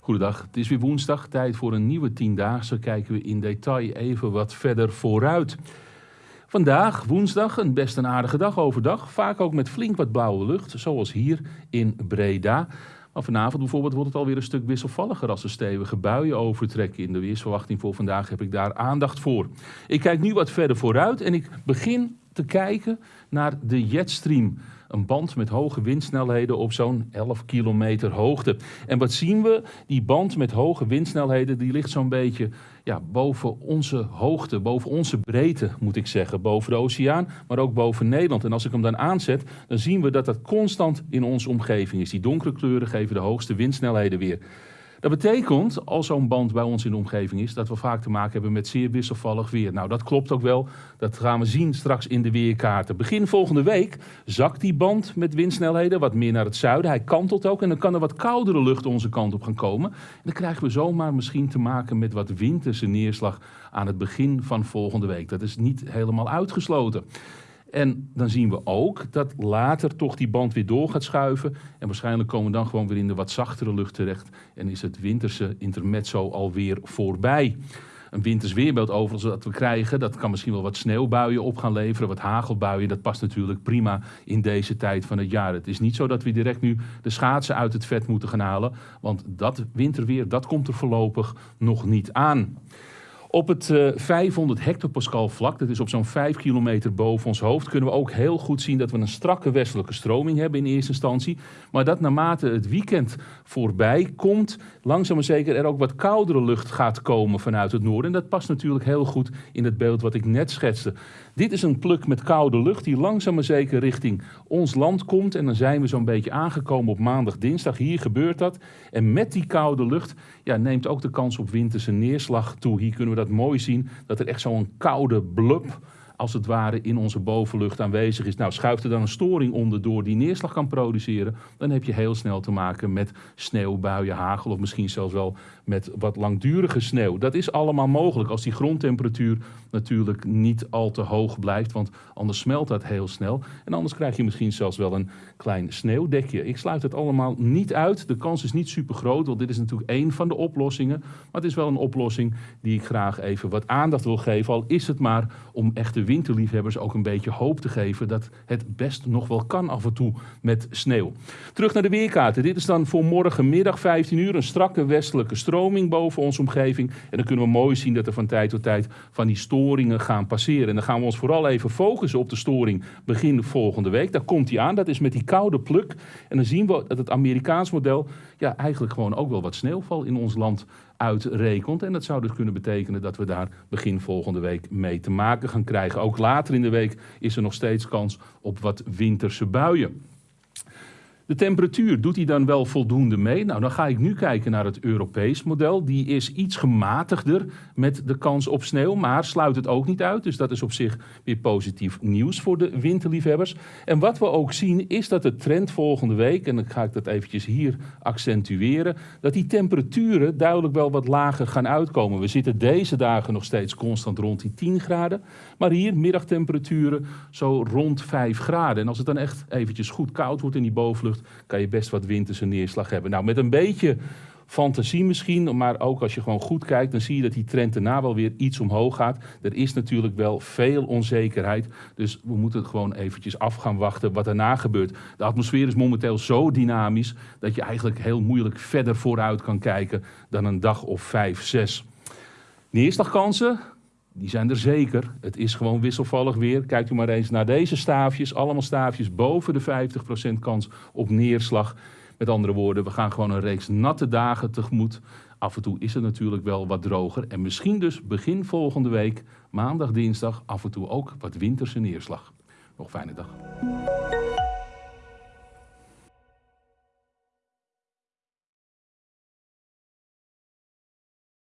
Goedendag, het is weer woensdag, tijd voor een nieuwe tiendaagse. Kijken we in detail even wat verder vooruit. Vandaag, woensdag, een best een aardige dag overdag. Vaak ook met flink wat blauwe lucht, zoals hier in Breda. Maar vanavond bijvoorbeeld wordt het alweer een stuk wisselvalliger als er stevige buien overtrekken. In de weersverwachting voor vandaag heb ik daar aandacht voor. Ik kijk nu wat verder vooruit en ik begin te kijken naar de jetstream. Een band met hoge windsnelheden op zo'n 11 kilometer hoogte. En wat zien we? Die band met hoge windsnelheden die ligt zo'n beetje ja, boven onze hoogte, boven onze breedte moet ik zeggen. Boven de oceaan, maar ook boven Nederland. En als ik hem dan aanzet, dan zien we dat dat constant in onze omgeving is. Die donkere kleuren geven de hoogste windsnelheden weer. Dat betekent, als zo'n band bij ons in de omgeving is, dat we vaak te maken hebben met zeer wisselvallig weer. Nou, dat klopt ook wel. Dat gaan we zien straks in de weerkaarten. Begin volgende week zakt die band met windsnelheden wat meer naar het zuiden. Hij kantelt ook en dan kan er wat koudere lucht onze kant op gaan komen. En dan krijgen we zomaar misschien te maken met wat winterse neerslag aan het begin van volgende week. Dat is niet helemaal uitgesloten. En dan zien we ook dat later toch die band weer door gaat schuiven. En waarschijnlijk komen we dan gewoon weer in de wat zachtere lucht terecht. En is het winterse intermezzo alweer voorbij. Een winters weerbeeld overigens dat we krijgen, dat kan misschien wel wat sneeuwbuien op gaan leveren, wat hagelbuien. Dat past natuurlijk prima in deze tijd van het jaar. Het is niet zo dat we direct nu de schaatsen uit het vet moeten gaan halen. Want dat winterweer, dat komt er voorlopig nog niet aan. Op het 500 eh, hectopascal vlak, dat is op zo'n 5 kilometer boven ons hoofd, kunnen we ook heel goed zien dat we een strakke westelijke stroming hebben in eerste instantie. Maar dat naarmate het weekend voorbij komt, langzaam maar zeker er ook wat koudere lucht gaat komen vanuit het noorden. En dat past natuurlijk heel goed in het beeld wat ik net schetste. Dit is een pluk met koude lucht die langzaam maar zeker richting ons land komt. En dan zijn we zo'n beetje aangekomen op maandag, dinsdag. Hier gebeurt dat. En met die koude lucht ja, neemt ook de kans op winterse neerslag toe. Hier kunnen we dat mooi zien, dat er echt zo'n koude blub als het ware in onze bovenlucht aanwezig is. Nou, schuift er dan een storing onder door die neerslag kan produceren, dan heb je heel snel te maken met sneeuwbuien, hagel of misschien zelfs wel met wat langdurige sneeuw. Dat is allemaal mogelijk als die grondtemperatuur natuurlijk niet al te hoog blijft, want anders smelt dat heel snel. En anders krijg je misschien zelfs wel een klein sneeuwdekje. Ik sluit het allemaal niet uit. De kans is niet super groot, want dit is natuurlijk één van de oplossingen. Maar het is wel een oplossing die ik graag even wat aandacht wil geven, al is het maar om echte winterliefhebbers ook een beetje hoop te geven dat het best nog wel kan af en toe met sneeuw. Terug naar de weerkaarten. Dit is dan voor morgenmiddag 15 uur een strakke westelijke stroming boven onze omgeving. En dan kunnen we mooi zien dat er van tijd tot tijd van die storingen gaan passeren. En dan gaan we ons vooral even focussen op de storing begin volgende week. Daar komt hij aan. Dat is met die koude pluk. En dan zien we dat het Amerikaans model ja, eigenlijk gewoon ook wel wat sneeuwval in ons land uitrekent. En dat zou dus kunnen betekenen dat we daar begin volgende week mee te maken gaan krijgen. Ook later in de week is er nog steeds kans op wat winterse buien. De temperatuur, doet die dan wel voldoende mee? Nou, dan ga ik nu kijken naar het Europees model. Die is iets gematigder met de kans op sneeuw, maar sluit het ook niet uit. Dus dat is op zich weer positief nieuws voor de winterliefhebbers. En wat we ook zien is dat de trend volgende week, en dan ga ik dat eventjes hier accentueren, dat die temperaturen duidelijk wel wat lager gaan uitkomen. We zitten deze dagen nog steeds constant rond die 10 graden, maar hier middagtemperaturen zo rond 5 graden. En als het dan echt eventjes goed koud wordt in die bovenlucht, kan je best wat winterse neerslag hebben. Nou, met een beetje fantasie misschien, maar ook als je gewoon goed kijkt, dan zie je dat die trend daarna wel weer iets omhoog gaat. Er is natuurlijk wel veel onzekerheid, dus we moeten gewoon eventjes af gaan wachten wat daarna gebeurt. De atmosfeer is momenteel zo dynamisch dat je eigenlijk heel moeilijk verder vooruit kan kijken dan een dag of vijf, zes. Neerslagkansen, die zijn er zeker. Het is gewoon wisselvallig weer. Kijkt u maar eens naar deze staafjes. Allemaal staafjes boven de 50% kans op neerslag. Met andere woorden, we gaan gewoon een reeks natte dagen tegemoet. Af en toe is het natuurlijk wel wat droger. En misschien dus begin volgende week, maandag, dinsdag, af en toe ook wat winterse neerslag. Nog fijne dag.